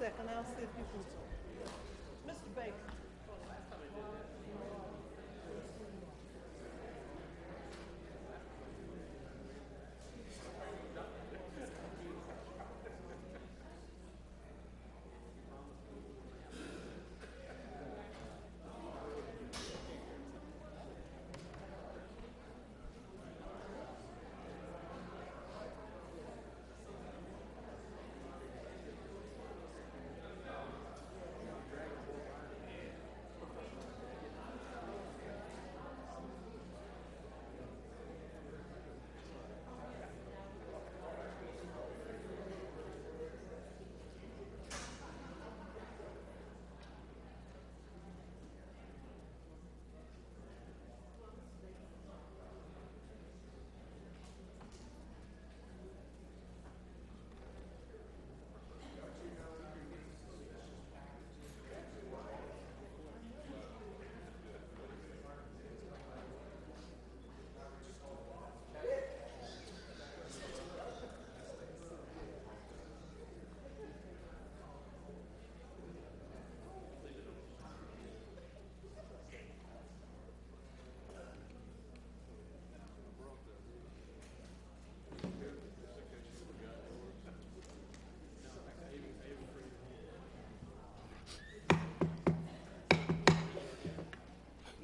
second, I'll see if you can. Mr. Baker.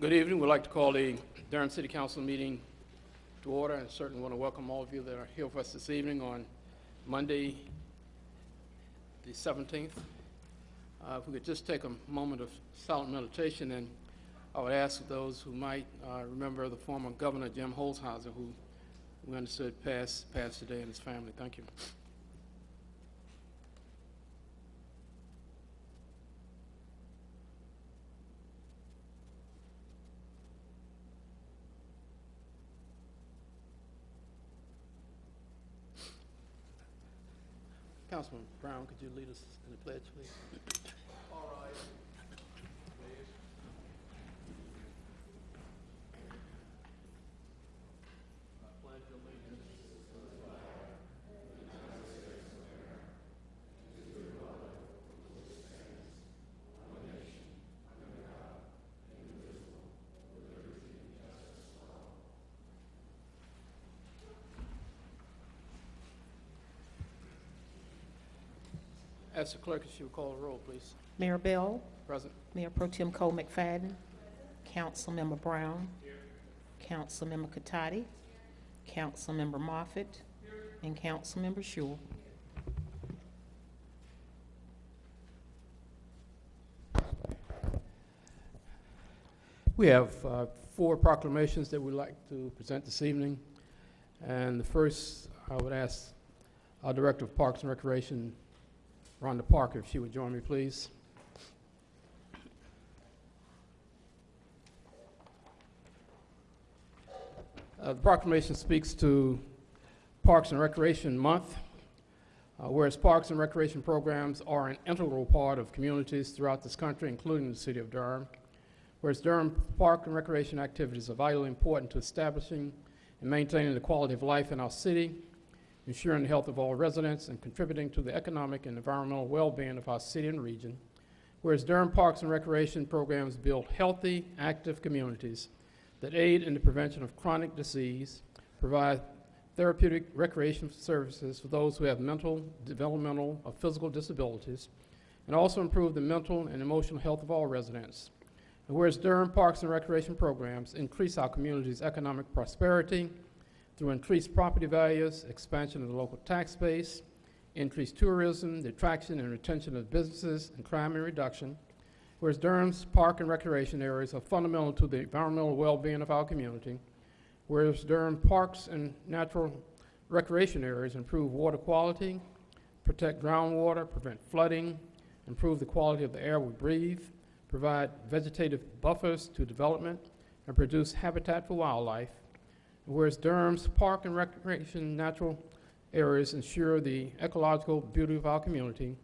Good evening. We'd like to call the Durham City Council meeting to order, and certainly want to welcome all of you that are here with us this evening on Monday, the 17th. Uh, If we could just take a moment of silent meditation, and I would ask those who might uh, remember the former Governor Jim Holshouser, who we understood passed, passed today, and his family. Thank you. Councilman Brown, could you lead us in the pledge, please? Ask the clerk if she would call the roll, please. Mayor Bell, Present. Mayor Pro Tem Cole McFadden, Councilmember Brown, Councilmember Catotti, Councilmember Moffitt, and Councilmember Schewel. We have uh, four proclamations that we'd like to present this evening. And the first, I would ask our Director of Parks and Recreation, Rhonda Parker, if she would join me, please. Uh, The proclamation speaks to Parks and Recreation Month, uh, whereas parks and recreation programs are an integral part of communities throughout this country, including the city of Durham. Whereas Durham park and recreation activities are vitally important to establishing and maintaining the quality of life in our city, ensuring the health of all residents, and contributing to the economic and environmental well-being of our city and region. Whereas Durham Parks and Recreation programs build healthy, active communities that aid in the prevention of chronic disease, provide therapeutic recreation services for those who have mental, developmental, or physical disabilities, and also improve the mental and emotional health of all residents. And whereas Durham Parks and Recreation programs increase our community's economic prosperity through increased property values, expansion of the local tax base, increased tourism, the attraction and retention of businesses, and crime and reduction. Whereas Durham's park and recreation areas are fundamental to the environmental well-being of our community. Whereas Durham parks and natural recreation areas improve water quality, protect groundwater, prevent flooding, improve the quality of the air we breathe, provide vegetative buffers to development, and produce habitat for wildlife. Whereas Durham's park and recreation natural areas ensure the ecological beauty of our community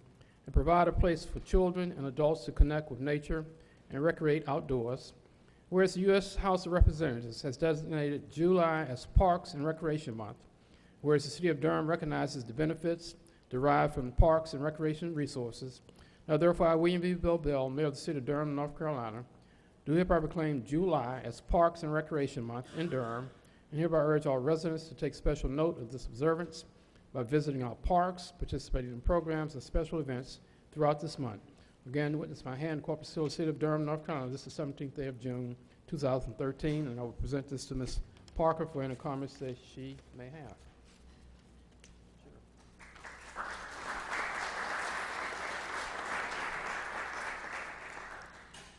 and provide a place for children and adults to connect with nature and recreate outdoors. Whereas the U.S. House of Representatives has designated July as Parks and Recreation Month, whereas the City of Durham recognizes the benefits derived from parks and recreation resources. Now therefore, I, William V. Bill Bell, Mayor of the City of Durham, North Carolina, do hereby proclaim July as Parks and Recreation Month in Durham, and hereby urge all residents to take special note of this observance by visiting our parks, participating in programs and special events throughout this month. Again, witness my hand, Corpus Hill, City of Durham, North Carolina. This is the 17th day of June, 2013, and I will present this to Ms. Parker for any comments that she may have.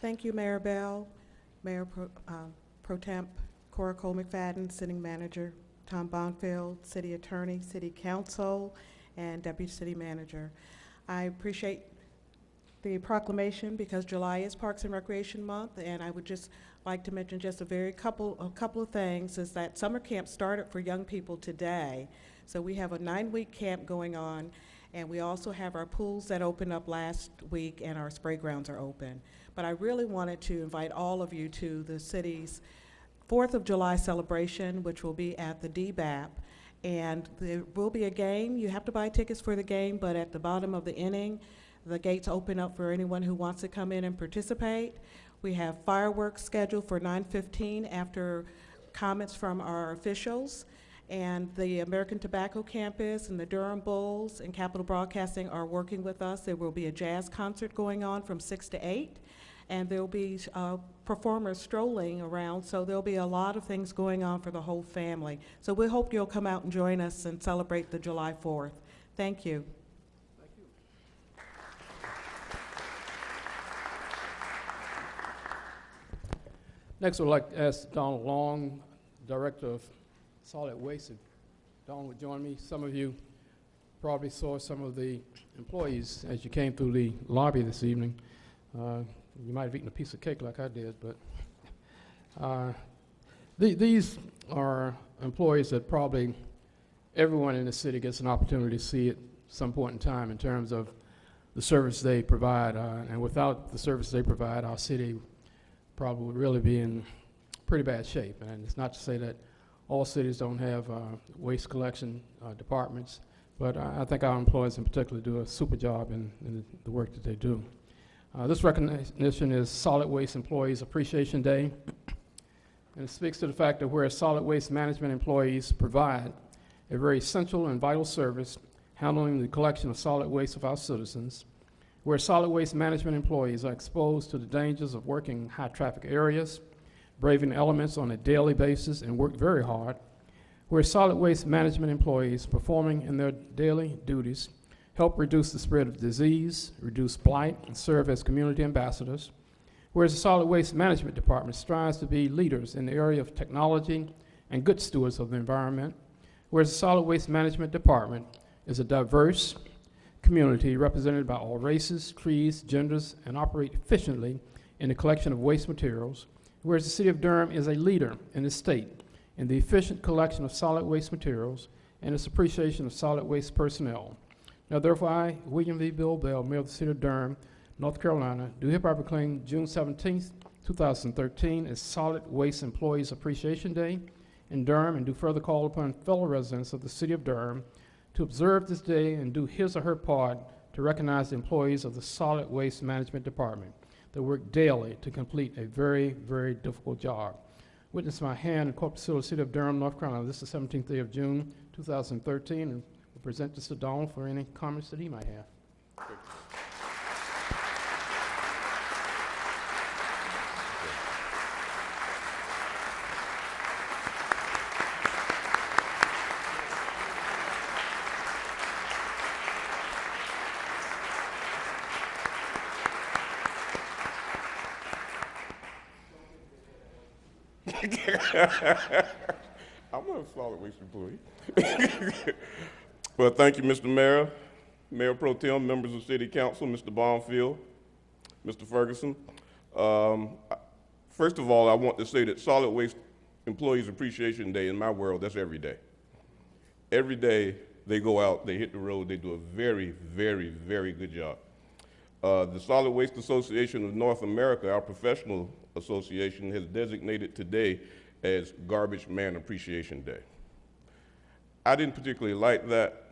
Thank you, Mayor Bell, Mayor Pro uh, Pro Temp Cora Cole McFadden, Sitting Manager Tom Bonfield, City Attorney, City Council, and Deputy City Manager. I appreciate the proclamation because July is Parks and Recreation Month, and I would just like to mention just a very couple, a couple of things, is that summer camp started for young people today. So we have a nine-week camp going on, and we also have our pools that opened up last week, and our spray grounds are open. But I really wanted to invite all of you to the city's Fourth of July celebration, which will be at the DBAP. And there will be a game. You have to buy tickets for the game, but at the bottom of the inning, the gates open up for anyone who wants to come in and participate. We have fireworks scheduled for 9:15 after comments from our officials. And the American Tobacco Campus and the Durham Bulls and Capital Broadcasting are working with us. There will be a jazz concert going on from 6 to 8 and there'll be uh, performers strolling around, so there'll be a lot of things going on for the whole family. So we hope you'll come out and join us and celebrate the July 4th. Thank you. Thank you. Next, I'd like to ask Donald Long, Director of Solid Waste. If Donald would join me. Some of you probably saw some of the employees as you came through the lobby this evening. Uh, you might have eaten a piece of cake like I did, but uh, the, these are employees that probably everyone in the city gets an opportunity to see at some point in time in terms of the service they provide. Uh, and without the service they provide, our city probably would really be in pretty bad shape. And it's not to say that all cities don't have uh, waste collection uh, departments, but I, I think our employees in particular do a super job in, in the work that they do. Uh, this recognition is Solid Waste Employees Appreciation Day, and it speaks to the fact that whereas solid waste management employees provide a very essential and vital service handling the collection of solid waste of our citizens, where solid waste management employees are exposed to the dangers of working in high traffic areas, braving elements on a daily basis and work very hard, where solid waste management employees performing in their daily duties help reduce the spread of disease, reduce blight, and serve as community ambassadors. Whereas the Solid Waste Management Department strives to be leaders in the area of technology and good stewards of the environment. Whereas the Solid Waste Management Department is a diverse community represented by all races, creeds, genders, and operate efficiently in the collection of waste materials. Whereas the City of Durham is a leader in the state in the efficient collection of solid waste materials and its appreciation of solid waste personnel. Now therefore, I, William V. Bill Bell, Mayor of the City of Durham, North Carolina, do hereby proclaim June 17th, 2013 as Solid Waste Employees Appreciation Day in Durham and do further call upon fellow residents of the City of Durham to observe this day and do his or her part to recognize the employees of the Solid Waste Management Department that work daily to complete a very, very difficult job. Witness my hand in Hill, City of Durham, North Carolina. This is the 17th day of June, 2013, and we'll present this to Donald for any comments that he might have. I'm not a solid waste employee. Well, thank you, Mr. Mayor, Mayor Pro Tem, members of City Council, Mr. Bonfield, Mr. Ferguson. Um, first of all, I want to say that Solid Waste Employees Appreciation Day in my world, that's every day. Every day they go out, they hit the road, they do a very, very, very good job. Uh, the Solid Waste Association of North America, our professional association, has designated today as Garbage Man Appreciation Day. I didn't particularly like that.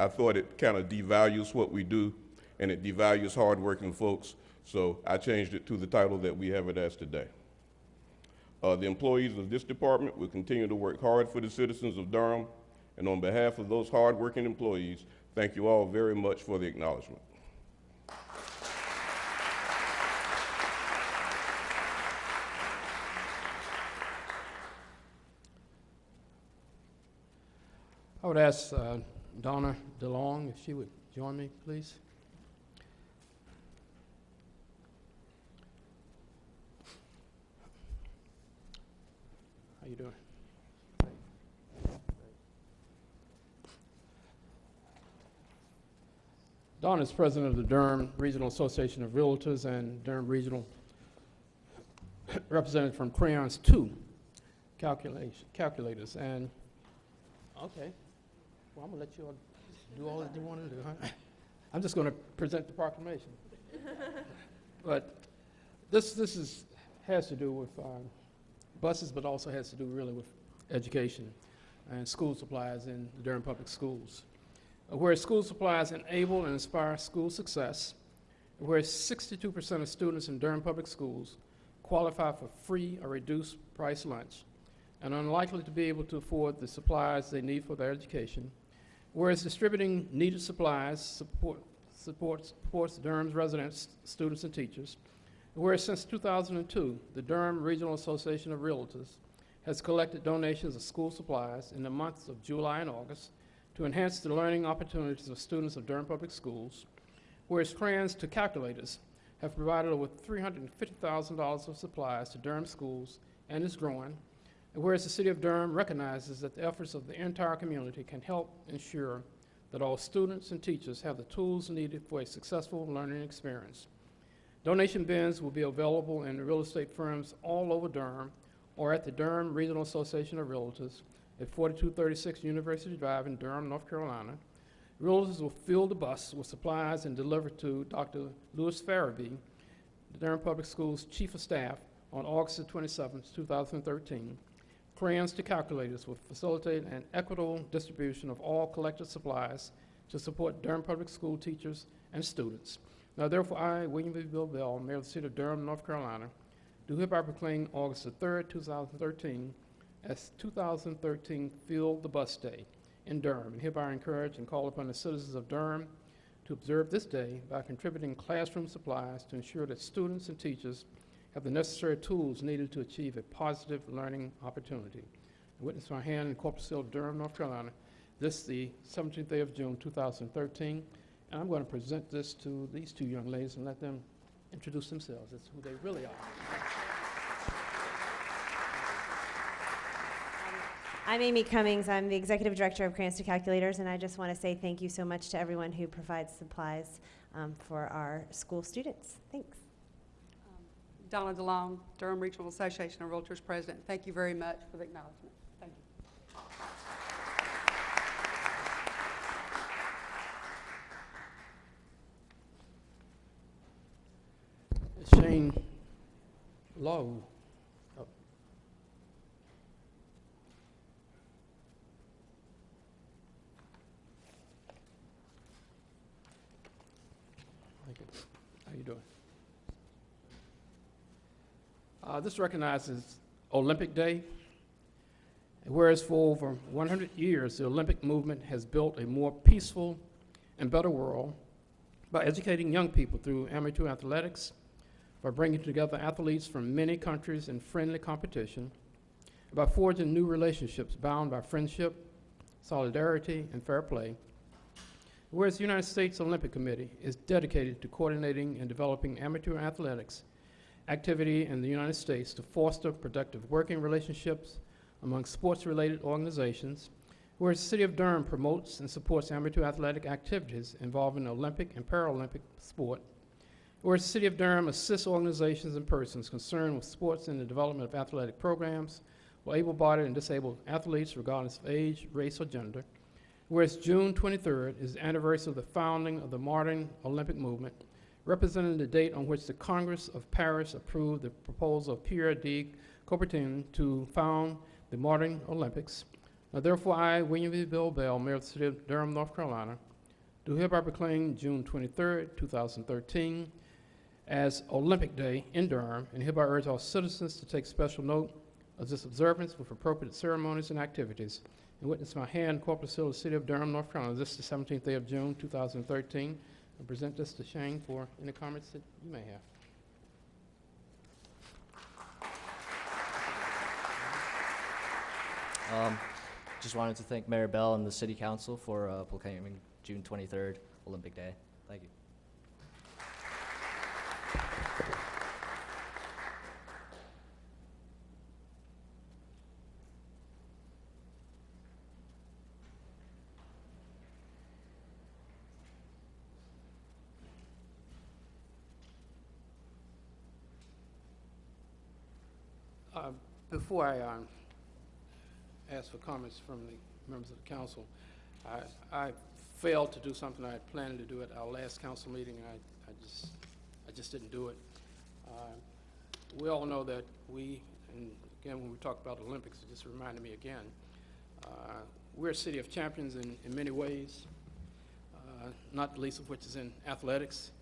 I thought it kind of devalues what we do, and it devalues hardworking folks, so I changed it to the title that we have it as today. Uh, the employees of this department will continue to work hard for the citizens of Durham, and on behalf of those hardworking employees, thank you all very much for the acknowledgement. I would ask uh, Donna DeLong if she would join me, please. How you doing? Donna is president of the Durham Regional Association of Realtors and Durham Regional representative from Crayons 2 calculators. And, okay, well, I'm gonna let you all do all that you want to do, huh? I'm just gonna present the proclamation. But this, this is, has to do with um, buses, but also has to do really with education and school supplies in the Durham Public Schools. Uh, Where school supplies enable and inspire school success, where 62% of students in Durham Public Schools qualify for free or reduced price lunch and are unlikely to be able to afford the supplies they need for their education, whereas distributing needed supplies support, supports, supports Durham's residents, students, and teachers, whereas since 2002, the Durham Regional Association of Realtors has collected donations of school supplies in the months of July and August to enhance the learning opportunities of students of Durham Public Schools, whereas Crayons to Calculators have provided over $350,000 of supplies to Durham schools and is growing, whereas the City of Durham recognizes that the efforts of the entire community can help ensure that all students and teachers have the tools needed for a successful learning experience. Donation bins will be available in real estate firms all over Durham or at the Durham Regional Association of Realtors at 4236 University Drive in Durham, North Carolina. Realtors will fill the bus with supplies and deliver to Dr. Lewis Ferebee, the Durham Public Schools Chief of Staff, on August 27, 2013. Crayons to Calculators will facilitate an equitable distribution of all collected supplies to support Durham Public School teachers and students. Now therefore, I, William V. Bill Bell, Mayor of the City of Durham, North Carolina, do hereby proclaim August the 3rd, 2013 as 2013 Field the Bus Day in Durham, and hereby encourage and call upon the citizens of Durham to observe this day by contributing classroom supplies to ensure that students and teachers have the necessary tools needed to achieve a positive learning opportunity. I witness my hand in Corpus Hill, Durham, North Carolina, this the 17th day of June, 2013. And I'm going to present this to these two young ladies and let them introduce themselves. That's who they really are. I'm Amy Cummings. I'm the Executive Director of Crayons to Calculators, and I just want to say thank you so much to everyone who provides supplies um, for our school students. Thanks. Donna DeLong, Durham Regional Association of Realtors President. Thank you very much for the acknowledgement. Thank you. Shane Lowe. Oh. Thank you. How you doing? Uh, This recognizes Olympic Day. Whereas for over 100 years, the Olympic movement has built a more peaceful and better world by educating young people through amateur athletics, by bringing together athletes from many countries in friendly competition, by forging new relationships bound by friendship, solidarity, and fair play. Whereas the United States Olympic Committee is dedicated to coordinating and developing amateur athletics activity in the United States to foster productive working relationships among sports-related organizations, whereas the City of Durham promotes and supports amateur athletic activities involving Olympic and Paralympic sport, Whereas the City of Durham assists organizations and persons concerned with sports and the development of athletic programs for able-bodied and disabled athletes regardless of age, race, or gender. Whereas June 23rd is the anniversary of the founding of the modern Olympic movement, representing the date on which the Congress of Paris approved the proposal of Pierre de Coubertin to found the modern Olympics. Now therefore, I, William V. Bill Bell, Mayor of the City of Durham, North Carolina, do hereby proclaim June 23, 2013 as Olympic Day in Durham, and hereby urge all citizens to take special note of this observance with appropriate ceremonies and activities. And witness my hand, Corpus Hill, City of Durham, North Carolina. This is the 17th day of June, 2013. I present this to Shane for any comments that you may have. Um, just wanted to thank Mayor Bell and the City Council for uh, proclaiming June 23rd Olympic Day. Thank you. Uh, Before I um, ask for comments from the members of the council, I I failed to do something I had planned to do at our last council meeting, and I I just, I just didn't do it. Uh, We all know that we, and again, when we talk about Olympics, it just reminded me again, uh, we're a city of champions in in many ways, uh, not the least of which is in athletics.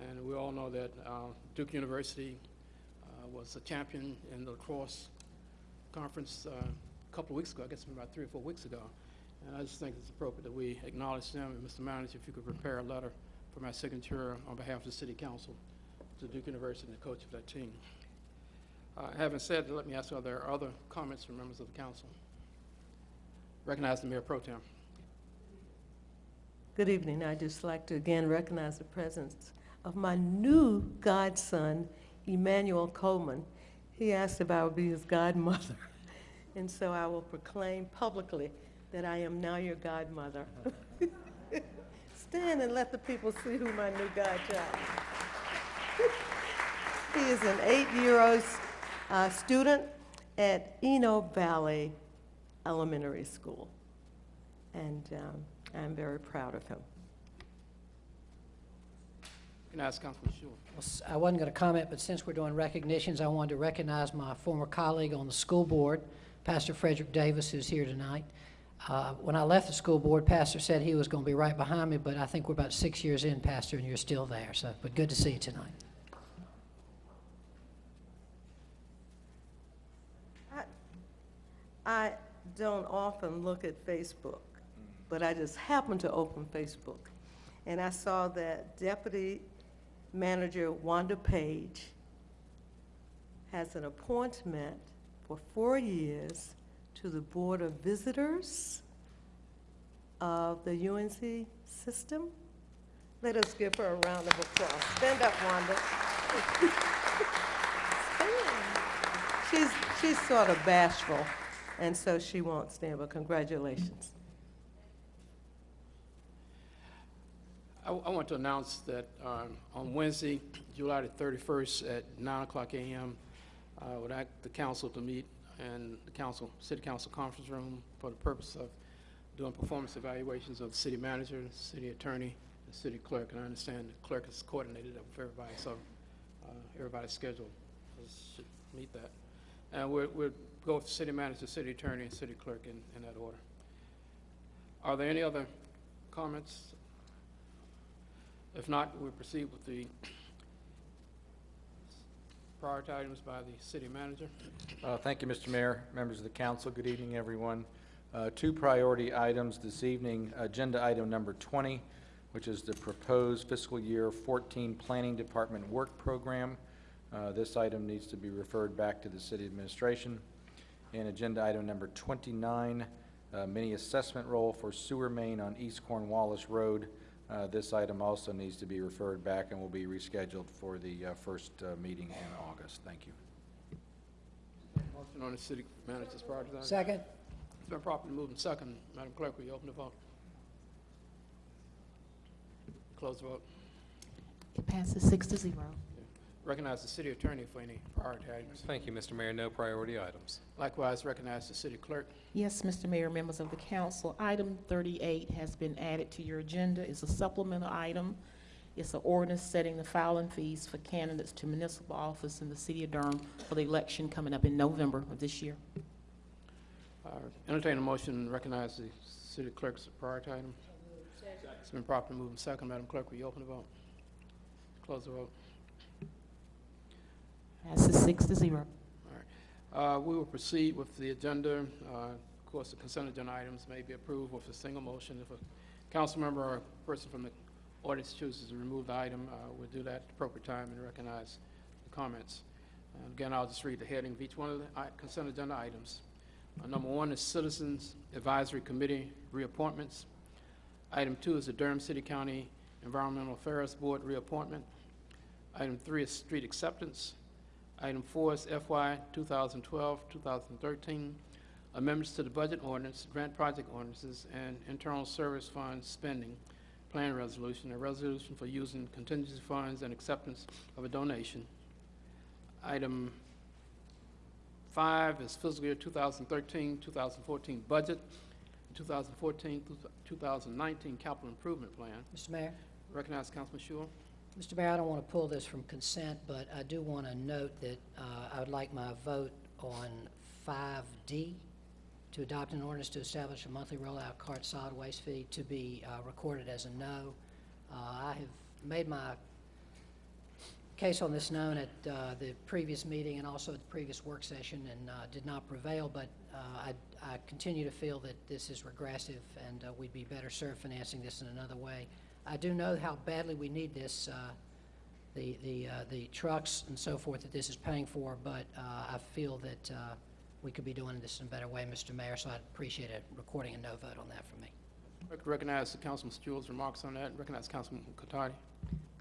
And we all know that uh, Duke University uh, was a champion in the lacrosse conference uh, a couple of weeks ago, I guess about three or four weeks ago. And I just think it's appropriate that we acknowledge them. And Mr. Manager, if you could prepare a letter for my signature on behalf of the City Council to Duke University and the coach of that team. Uh, Having said that, let me ask, are there are other comments from members of the council? Recognize the Mayor Pro Tem. Good evening. I'd just like to again recognize the presence of my new godson, Emmanuel Coleman. He asked if I would be his godmother. And so I will proclaim publicly that I am now your godmother. Stand and let the people see who my new godchild is. He is an eight-year-old uh, student at Eno Valley Elementary School. And um, I'm very proud of him. Recognize Councilman Schewel. Well, s- I wasn't going to comment, but since we're doing recognitions, I wanted to recognize my former colleague on the school board, Pastor Frederick Davis, who's here tonight. Uh, When I left the school board, Pastor said he was going to be right behind me, but I think we're about six years in, Pastor, and you're still there, so, but good to see you tonight. I, I don't often look at Facebook, but I just happened to open Facebook. And I saw that Deputy Manager Wanda Page has an appointment for four years to the Board of Visitors of the UNC system. Let us give her a round of applause. Stand up, Wanda. She's, she's sort of bashful, and so she won't stand, but congratulations. I, I want to announce that um, on Wednesday, July the 31st at 9 o'clock a.m., I would ask the council to meet in the council, city council conference room for the purpose of doing performance evaluations of the city manager, the city attorney, the city clerk. And I understand the clerk has coordinated that with everybody, so uh, everybody's schedule is- should meet that. And we'll, we'll go with city manager, city attorney, and city clerk in, in that order. Are there any other comments if not, we'll proceed with the priority items by the city manager. Uh, Thank you, Mr. Mayor, members of the council. Good evening, everyone. Uh, Two priority items this evening. Agenda item number 20, which is the proposed fiscal year 14 Planning Department Work Program. Uh, This item needs to be referred back to the city administration. And agenda item number 29, uh, mini assessment roll for sewer main on East Cornwallis Road. Uh, This item also needs to be referred back and will be rescheduled for the uh, first uh, meeting in August. Thank you. Motion on the city manager's priority item. Second? It's been properly moved and second. Madam Clerk, will you open the vote? Close the vote. It passes six to zero. Recognize the city attorney for any priority items. Thank you, Mr. Mayor. No priority items. Likewise, recognize the city clerk. Yes, Mr. Mayor, members of the council, item 38 has been added to your agenda. It's a supplemental item. It's an ordinance setting the filing fees for candidates to municipal office in the city of Durham for the election coming up in November of this year. Uh, Entertain a motion, to recognize the city clerk's priority item. It's been properly moved and second. Madam Clerk, will you open the vote? Close the vote. Passes six to zero. Uh, We will proceed with the agenda. Uh, Of course, the consent agenda items may be approved with a single motion. If a council member or a person from the audience chooses to remove the item, uh, we'll do that at the appropriate time and recognize the comments. Uh, Again, I'll just read the heading of each one of the consent agenda items. Uh, Number one is Citizens Advisory Committee reappointments. Item two is the Durham City County Environmental Affairs Board reappointment. Item three is street acceptance. Item four is FY 2012-2013, amendments to the budget ordinance, grant project ordinances, and internal service fund spending plan resolution, a resolution for using contingency funds and acceptance of a donation. Item five is fiscal year 2013-2014 budget, 2014-2019 capital improvement plan. Mr. Mayor? Recognize Councilman Schewel. Mr. Mayor, I don't want to pull this from consent, but I do want to note that uh, I would like my vote on 5D to adopt an ordinance to establish a monthly rollout cart solid waste fee to be uh, recorded as a no. Uh, I have made my case on this known at uh, the previous meeting and also at the previous work session and uh, did not prevail, but uh, I I continue to feel that this is regressive and uh, we'd be better served financing this in another way. I do know how badly we need this, uh, the, the, uh, the trucks and so forth that this is paying for, but uh, I feel that uh, we could be doing this in a better way, Mr. Mayor, so I'd appreciate a recording a no vote on that from me. I recognize Councilman Schewel's remarks on that. And recognize Councilman Catotti.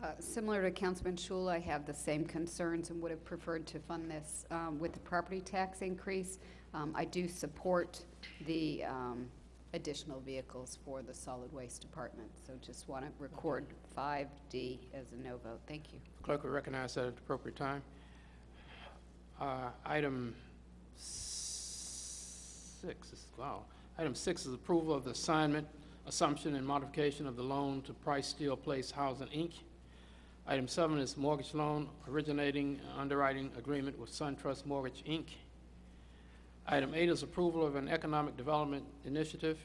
Uh, Similar to Councilman Schewel, I have the same concerns and would have preferred to fund this um, with the property tax increase. Um, I do support the um, additional vehicles for the solid waste department, so just want to record 5D as a no vote. Thank you. Clerk will recognize that at the appropriate time. Uh, Item six, is- wow. Item six is approval of the assignment, assumption, and modification of the loan to Preiss-Steele Place Housing, Inc. Item seven is mortgage loan originating underwriting agreement with SunTrust Mortgage, Inc. Item eight is approval of an economic development initiative,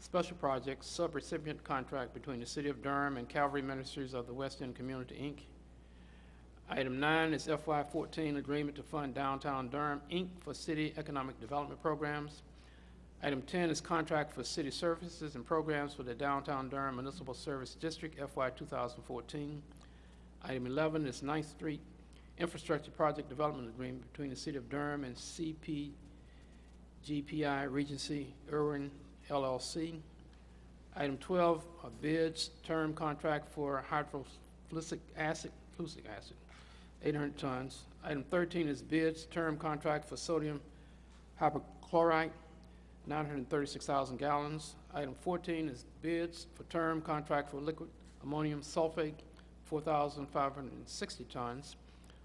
special project, subrecipient contract between the City of Durham and Calvary Ministries of the West End Community, Inc. Item nine is FY fourteen agreement to fund Downtown Durham, Inc. for city economic development programs. Item ten is contract for city services and programs for the Downtown Durham Municipal Service District FY two thousand fourteen. Item eleven is Ninth Street Infrastructure Project Development Agreement between the City of Durham and CP GPI Regency Erwin LLC. Item 12 are bids, term contract for hydrofluoric acid, acid, 800 tons. Item 13 is bids, term contract for sodium hypochlorite, 936,000 gallons. Item 14 is bids for term contract for liquid ammonium sulfate, 4,560 tons.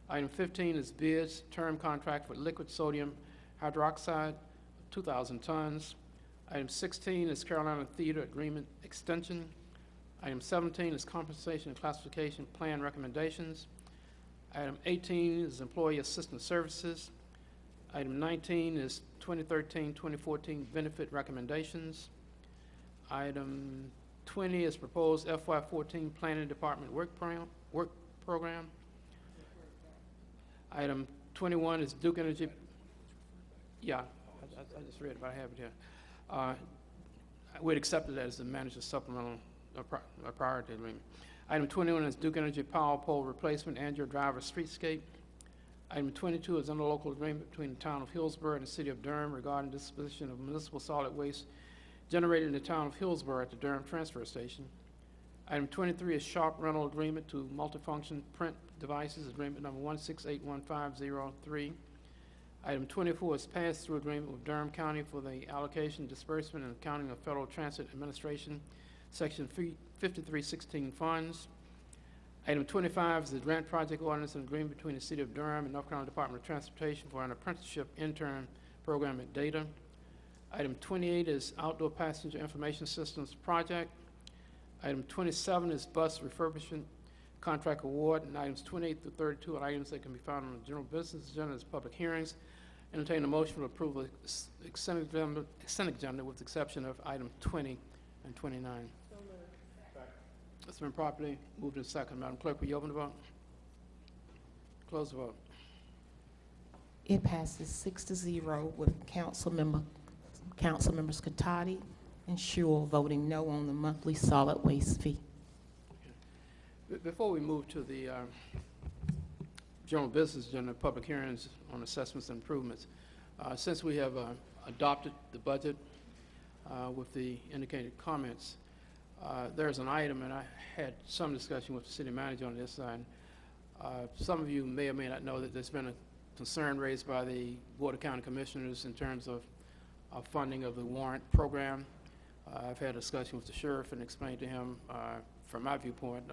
Item 15 is bids, term contract for liquid sodium hydroxide, 2,000 tons. Item 16 is Carolina Theater Agreement Extension. Item 17 is compensation and classification plan recommendations. Item 18 is employee assistance services. Item 19 is 2013-2014 benefit recommendations. Item 20 is proposed FY14 Planning Department work program. Work program. Item 21 is Duke Energy. Yeah, I, I- just read it, but I have it here. Uh, We'd accept it as the manager's supplemental uh, pri- priority agreement. Item 21 is Duke Energy Power Pole Replacement and your driver streetscape. Item 22 is interlocal agreement between the town of Hillsborough and the city of Durham regarding disposition of municipal solid waste generated in the town of Hillsborough at the Durham Transfer Station. Item 23 is Sharp rental agreement to multifunction print devices, agreement number 1681503. Item 24 is pass-through agreement with Durham County for the allocation, disbursement, and accounting of Federal Transit Administration, Section 5316 funds. Item 25 is the grant project ordinance and agreement between the City of Durham and North Carolina Department of Transportation for an apprenticeship intern program at Data. Item 28 is outdoor passenger information systems project. Item 27 is bus refurbishment contract award, and items 28 through 32 are items that can be found on the general business agenda as public hearings. Entertain a motion for approval of ex- consent agenda, consent agenda with the exception of item 20 and 29. It's been properly moved and second. Madam Clerk, will you open the vote? Close the vote. It passes six to zero with Councilmember, Councilmembers Catotti and Schewel voting no on the monthly solid waste fee. Be- Before we move to the uh, general business agenda, public hearings on assessments and improvements, uh, since we have uh, adopted the budget uh, with the indicated comments, uh, there's an item, and I had some discussion with the city manager on this, and uh, some of you may or may not know that there's been a concern raised by the Board of County Commissioners in terms of funding of the warrant program. Uh, I've had a discussion with the sheriff and explained to him, from my viewpoint,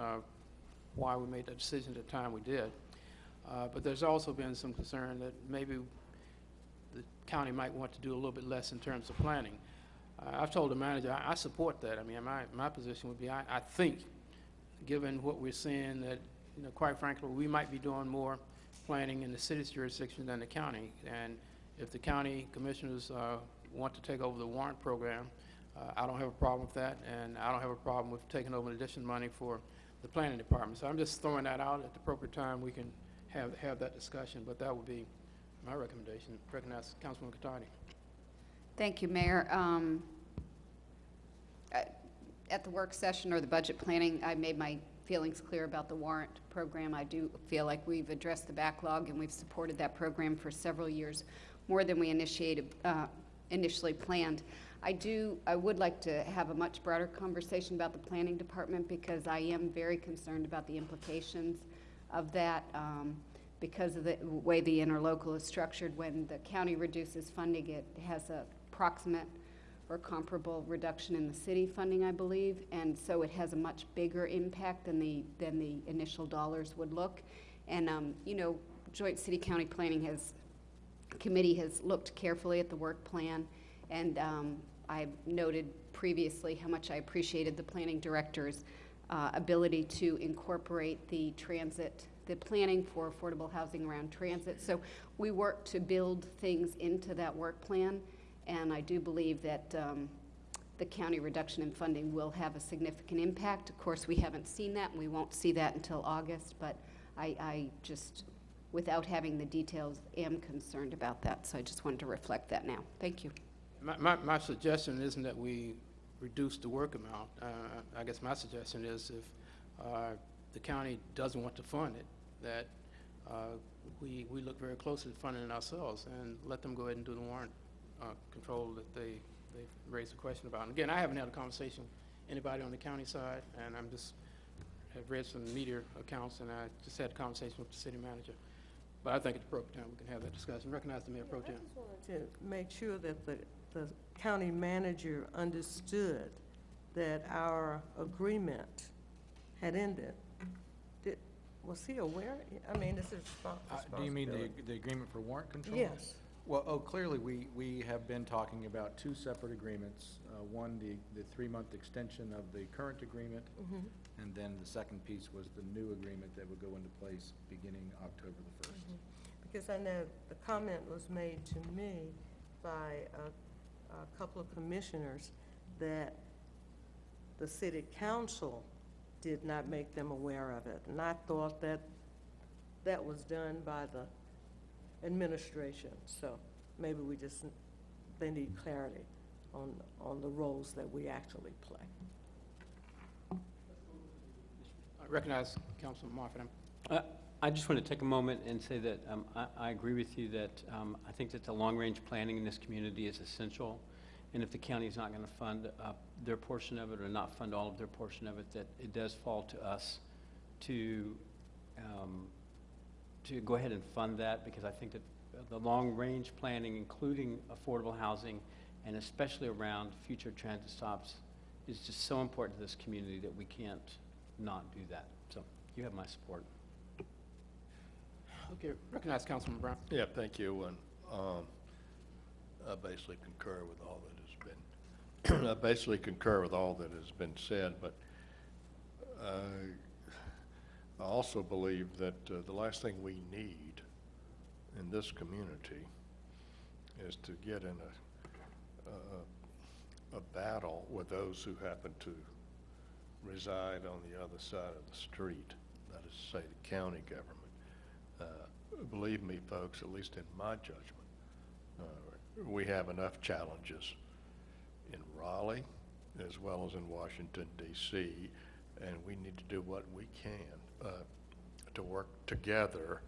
why we made that decision at the time we did. Uh, But there's also been some concern that maybe the county might want to do a little bit less in terms of planning. Uh, I've told the manager, I I support that. I mean, my, my position would be, I, I think, given what we're seeing, that, you know, quite frankly, we might be doing more planning in the city's jurisdiction than the county. And if the county commissioners uh, want to take over the warrant program, uh, I don't have a problem with that, and I don't have a problem with taking over additional money for the planning department. So I'm just throwing that out at the appropriate time, we can have, have that discussion, but that would be my recommendation. Recognize Councilman Catotti. Thank you, Mayor. Um, uh, At the work session or the budget planning, I made my feelings clear about the warrant program. I do feel like we've addressed the backlog, and we've supported that program for several years, more than we initiated, uh, initially planned. I do, I would like to have a much broader conversation about the planning department, because I am very concerned about the implications of that, um, because of the way the interlocal is structured. When the county reduces funding, it has a proximate or comparable reduction in the city funding, I believe, and so it has a much bigger impact than the, than the initial dollars would look. And, um, you know, Joint City-County Planning has, committee has looked carefully at the work plan, and um, I noted previously how much I appreciated the planning director's uh, ability to incorporate the transit, the planning for affordable housing around transit. So we work to build things into that work plan, and I do believe that um, the county reduction in funding will have a significant impact. Of course, we haven't seen that, and we won't see that until August, but I, I just, without having the details, am concerned about that, so I just wanted to reflect that now. Thank you. My, my, my suggestion isn't that we reduce the work amount. Uh, I guess my suggestion is if, uh, the county doesn't want to fund it, that, uh, we, we look very closely at funding it ourselves and let them go ahead and do the warrant, uh, control that they, they raised a question about. And again, I haven't had a conversation, anybody on the county side, and I'm just, have read some media accounts, and I just had a conversation with the city manager. But I think it's appropriate time, we can have that discussion. Recognize the mayor pro tem. I just wanted to make sure that the, the county manager understood that our agreement had ended. Did, was he aware? I mean, this is Uh, Do you mean the, the agreement for warrant control? Yes. Well, oh, clearly, we, we have been talking about two separate agreements. Uh, One, the, the three-month extension of the current agreement, Mhm. and then the second piece was the new agreement that would go into place beginning October the first. Because I know the comment was made to me by a, a couple of commissioners that the city council did not make them aware of it. And I thought that that was done by the administration. So maybe we just, they need clarity on, on the roles that we actually play. I Recognize Councilman Moffitt. Uh, I just want to take a moment and say that um, I I agree with you that um, I think that the long-range planning in this community is essential. And if the county is not going to fund uh, their portion of it or not fund all of their portion of it, that it does fall to us to, um, to go ahead and fund that because I think that the long-range planning, including affordable housing and especially around future transit stops, is just so important to this community that we can't not do that. So you have my support. Okay, recognize Councilman Brown. Yeah, thank you, and um, I basically concur with all that has been, I basically concur with all that has been said, but uh, I also believe that uh, the last thing we need in this community is to get in a, a, a battle with those who happen to reside on the other side of the street, that is to say, the county government. Uh, Believe me, folks, at least in my judgment, uh, we have enough challenges in Raleigh as well as in Washington DC, and we need to do what we can uh, to work together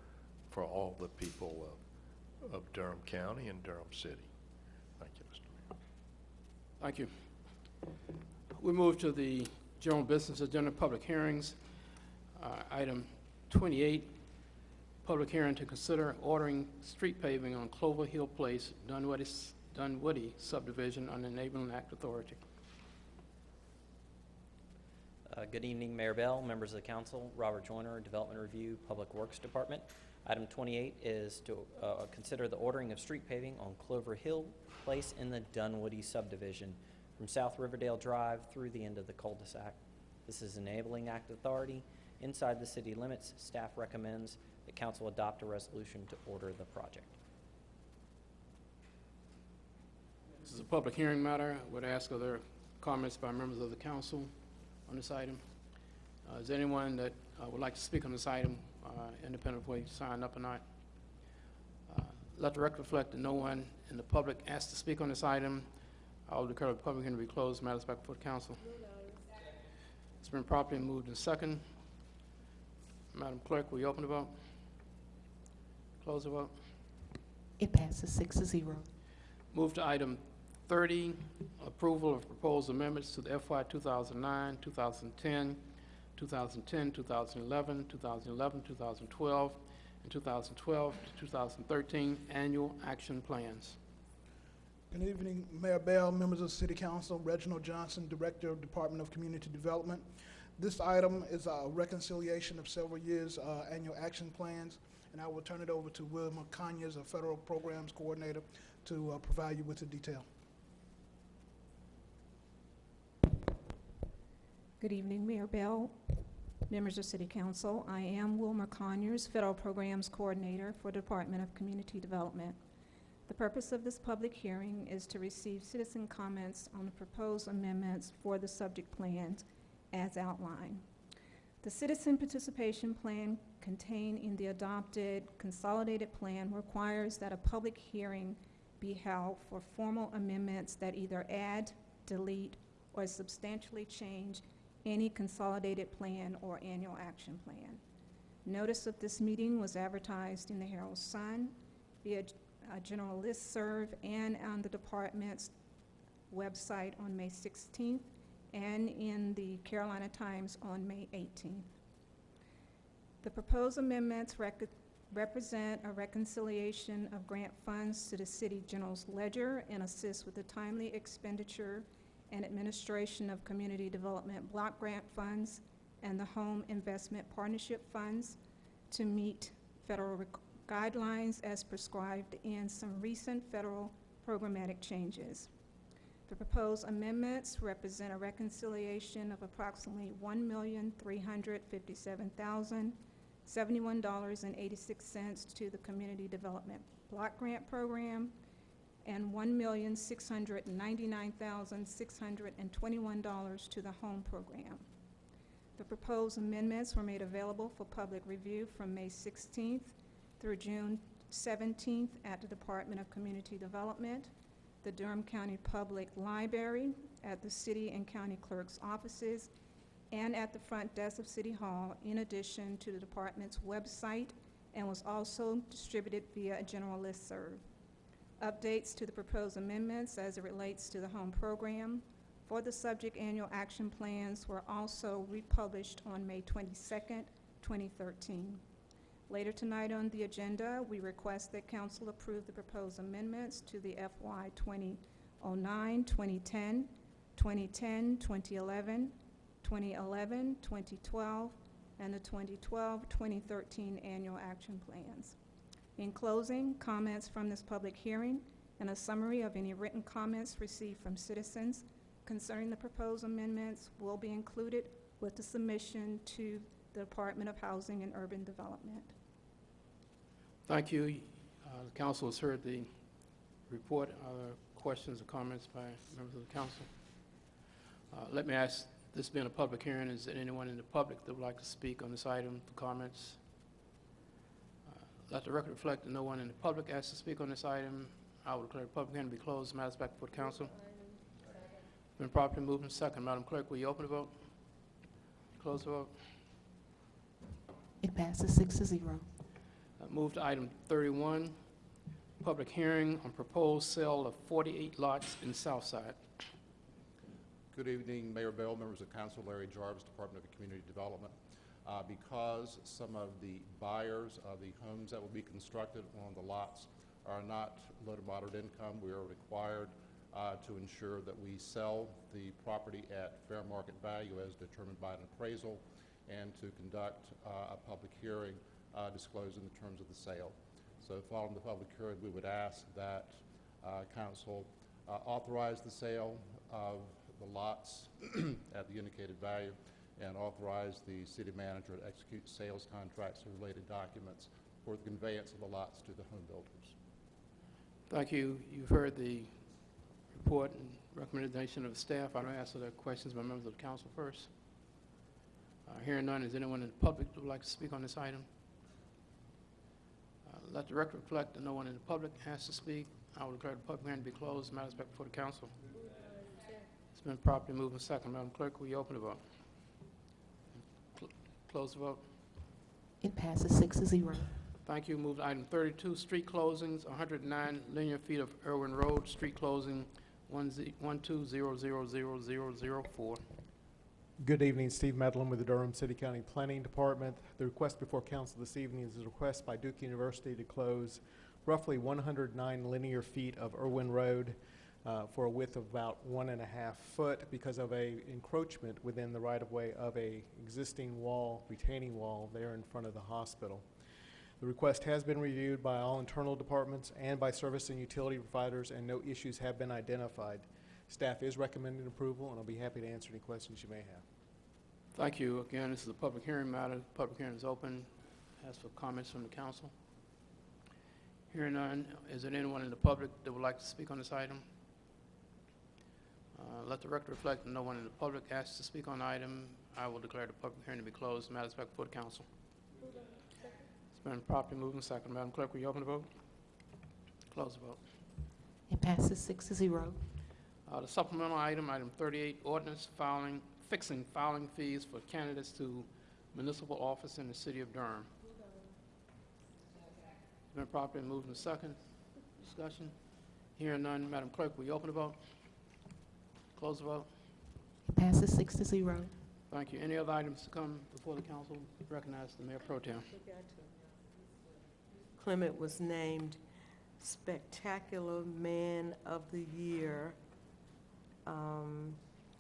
for all the people of, of Durham County and Durham City. Thank you, Mr. Mayor. Thank you. We move to the general business agenda, public hearings. Uh, Item 28, public hearing to consider ordering street paving on Clover Hill Place, Dunwoody Dunwoody subdivision on enabling act authority. Uh, Good evening, Mayor Bell, members of the council, Robert Joyner, Development Review, Public Works Department. Item 28 is to uh, consider the ordering of street paving on Clover Hill Place in the Dunwoody subdivision from South Riverdale Drive through the end of the cul-de-sac. This is enabling act authority inside the city limits. Staff recommends that council adopt a resolution to order the project. This is a public hearing matter. I Would ask are there comments by members of the council on this item? Uh, Is there anyone that uh, would like to speak on this item, uh, independent of whether you signed up or not? Uh, Let the record reflect that no one in the public asked to speak on this item. I will declare the public hearing to be closed. Matters back before the council. It's been properly moved and second. Madam Clerk, will you open the vote? Close the vote. It passes six to zero. Move to item 30, approval of proposed amendments to the FY 2009, 2010, 2010, 2011, 2011, 2012, and 2012 to 2013 annual action plans. Good evening, Mayor Bell, members of the City Council, Reginald Johnson, Director of Department of Community Development. This item is a reconciliation of several years' uh, annual action plans, and I will turn it over to Wilma Conyers, a Federal Programs Coordinator, to uh, provide you with the detail. Good evening, Mayor Bell, members of City Council. I am Wilmer Conyers, Federal Programs Coordinator for Department of Community Development. The purpose of this public hearing is to receive citizen comments on the proposed amendments for the subject plans as outlined. The citizen participation plan contained in the adopted consolidated plan requires that a public hearing be held for formal amendments that either add, delete, or substantially change any consolidated plan or annual action plan. Notice of this meeting was advertised in the Herald Sun via a uh, general listserv and on the department's website on May 16th and in the Carolina Times on May 18th. The proposed amendments rec- represent a reconciliation of grant funds to the city general's ledger and assist with the timely expenditure and administration of community development block grant funds and the home investment partnership funds to meet federal guidelines as prescribed in some recent federal programmatic changes. The proposed amendments represent a reconciliation of approximately one million three hundred fifty-seven thousand seventy-one dollars and eighty-six cents to the Community Development Block Grant Program and one million six hundred ninety-nine thousand six hundred and twenty-one dollars to the Home Program. The proposed amendments were made available for public review from May sixteenth through June 17th at the Department of Community Development, the Durham County Public Library, at the city and county clerk's offices, and at the front desk of City Hall, in addition to the department's website, and was also distributed via a general listserv. Updates to the proposed amendments as it relates to the home program for the subject annual action plans were also republished on May 22nd, 2013. Later tonight on the agenda, we request that council approve the proposed amendments to the FY 2009, 2010, 2010, 2011, 2011, 2012, and the 2012-2013 annual action plans. In closing, comments from this public hearing and a summary of any written comments received from citizens concerning the proposed amendments will be included with the submission to the Department of Housing and Urban Development. Thank you. Uh, The council has heard the report. Are there questions or comments by members of the council? Uh, Let me ask This being a public hearing, is there anyone in the public that would like to speak on this item for comments? Uh, Let the record reflect that no one in the public asked to speak on this item. I will declare the public hearing to be closed. Matters back before the council. Been properly moved and second. Madam Clerk, will you open the vote? Close the vote. It passes six to zero. Uh, Move to item 31, public hearing on proposed sale of 48 lots in Southside. Good evening, Mayor Bell, members of council, Larry Jarvis, Department of Community Development. Uh, Because some of the buyers of the homes that will be constructed on the lots are not low to moderate income, we are required uh, to ensure that we sell the property at fair market value as determined by an appraisal and to conduct uh, a public hearing uh, disclosing the terms of the sale. So following the public hearing, we would ask that uh, council uh, authorize the sale of the lots at the indicated value and authorize the city manager to execute sales contracts and related documents for the conveyance of the lots to the home builders. Thank you. You've heard the report and recommendation of the staff. I don't ask other questions by members of the council first. Uh, Hearing none, is anyone in the public that would like to speak on this item? Uh, Let the record reflect that no one in the public has to speak. I will declare the public hearing to be closed. Matters back before the council. It's been properly moved and second. Madam Clerk, will you open the vote? Cl- Close the vote. It passes six to zero. Thank you. Move to item 32, street closings, 109 linear feet of Erwin Road, street closing 120000004. Good evening, Steve Medlin with the Durham City County Planning Department. The request before council this evening is a request by Duke University to close roughly 109 linear feet of Erwin Road uh, for a width of about one and a half foot because of a encroachment within the right-of-way of a existing wall, retaining wall there in front of the hospital. The request has been reviewed by all internal departments and by service and utility providers, and no issues have been identified. Staff is recommending approval, and I'll be happy to answer any questions you may have. Thank you. Again, this is a public hearing matter. Public hearing is open. Ask for comments from the council. Hearing none, is there anyone in the public that would like to speak on this item? Uh, Let the record reflect that no one in the public asked to speak on the item. I will declare the public hearing to be closed. Matters back before the council. It's been properly moved and second. Madam Clerk, will you open the vote? Close the vote. It passes six to zero. Uh, The supplemental item, item 38, ordinance filing, fixing filing fees for candidates to municipal office in the city of Durham. Been properly moved and second. Discussion? Hearing none, Madam Clerk, will you open the vote? Close the vote. It passes six to zero. Thank you. Any other items to come before the council? Recognize the Mayor Pro Tem. Clement was named Spectacular Man of the Year. Um,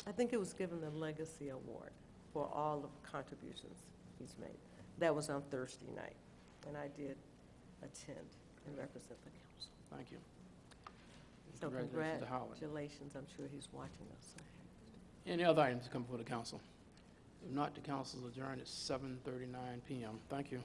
I think it was given the Legacy Award for all of the contributions he's made. That was on Thursday night, and I did attend and represent the council. Thank you. So Congratulations to Howard. congratulations, I'm sure he's watching us. Any other items to come before the council? If not, the council is adjourned at 7:39 PM. Thank you.